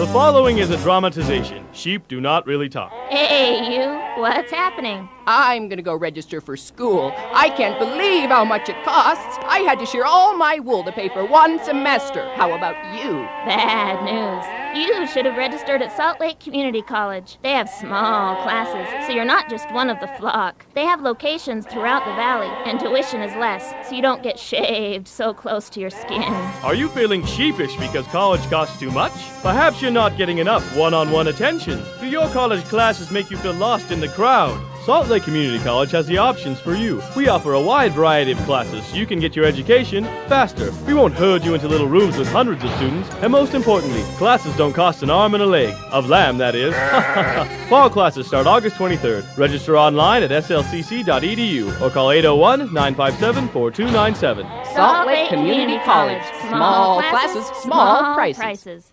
The following is a dramatization. Sheep do not really talk. Hey, you. What's happening? I'm gonna go register for school. I can't believe how much it costs. I had to shear all my wool to pay for one semester. How about you? Bad news. You should have registered at Salt Lake Community College. They have small classes, so you're not just one of the flock. They have locations throughout the valley, and tuition is less, so you don't get shaved so close to your skin. Are you feeling sheepish because college costs too much? Perhaps you're not getting enough one on one attention. Do your college classes make you feel lost in the crowd? Salt Lake Community College has the options for you. We offer a wide variety of classes so you can get your education faster. We won't herd you into little rooms with hundreds of students. And most importantly, classes don't cost an arm and a leg. Of lamb, that is. Fall classes start August 23rd. Register online at slcc.edu or call 801 957 4297. Salt Lake Community College. Small classes, small prices.